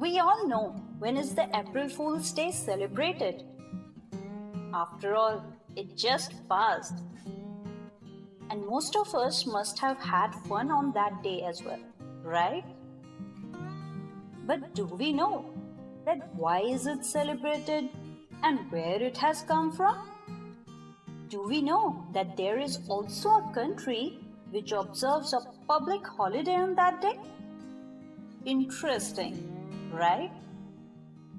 We all know when is the April Fool's Day celebrated. After all, it just passed. And most of us must have had fun on that day as well, right? But do we know that why is it celebrated and where it has come from? Do we know that there is also a country which observes a public holiday on that day? Interesting, right?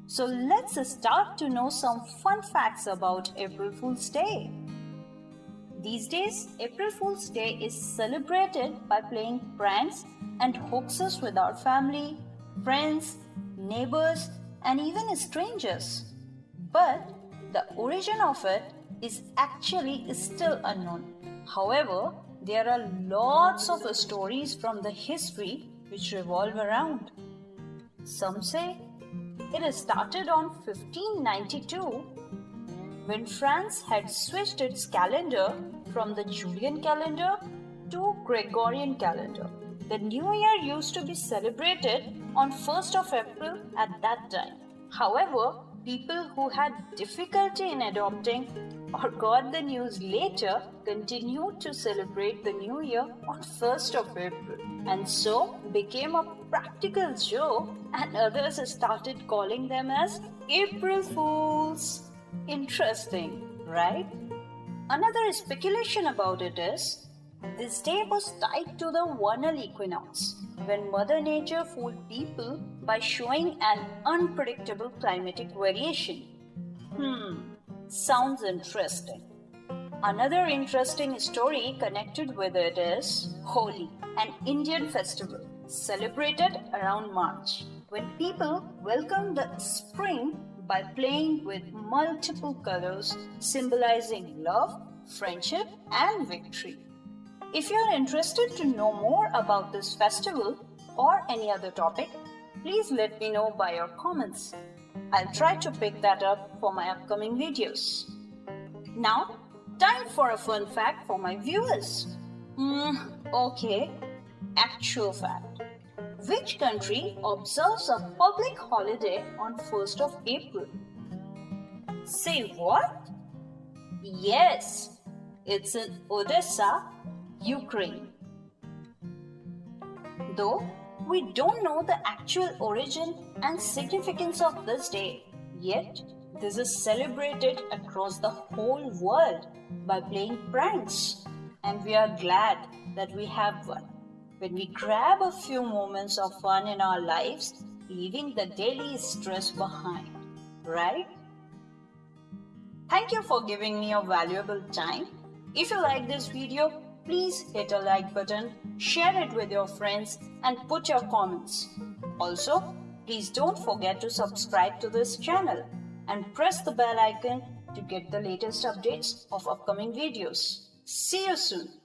So let's start to know some fun facts about April Fool's Day. These days, April Fool's Day is celebrated by playing pranks and hoaxes with our family, friends, neighbors, and even strangers. But the origin of it is actually still unknown. However, there are lots of stories from the history which revolve around. Some say it started on 1592 when France had switched its calendar from the Julian calendar to Gregorian calendar. The new year used to be celebrated on 1st of April at that time. However, people who had difficulty in adopting or got the news later continued to celebrate the new year on 1st of April and so became a practical joke and others started calling them as April Fools. Interesting, right? Another speculation about it is this day was tied to the vernal equinox, when Mother Nature fooled people by showing an unpredictable climatic variation. Hmm, sounds interesting. Another interesting story connected with it is Holi, an Indian festival celebrated around March, when people welcome the spring by playing with multiple colors symbolizing love, friendship, and victory. If you are interested to know more about this festival or any other topic, please let me know by your comments. I'll try to pick that up for my upcoming videos. Now, time for a fun fact for my viewers. Hmm, okay, actual fact. Which country observes a public holiday on 1st of April? Say what? Yes, it's in Odessa, Ukraine. Though we don't know the actual origin and significance of this day, yet this is celebrated across the whole world by playing pranks. And we are glad that we have one. When we grab a few moments of fun in our lives, leaving the daily stress behind, right? Thank you for giving me your valuable time. If you like this video, please hit a like button, share it with your friends and put your comments. Also, please don't forget to subscribe to this channel and press the bell icon to get the latest updates of upcoming videos. See you soon.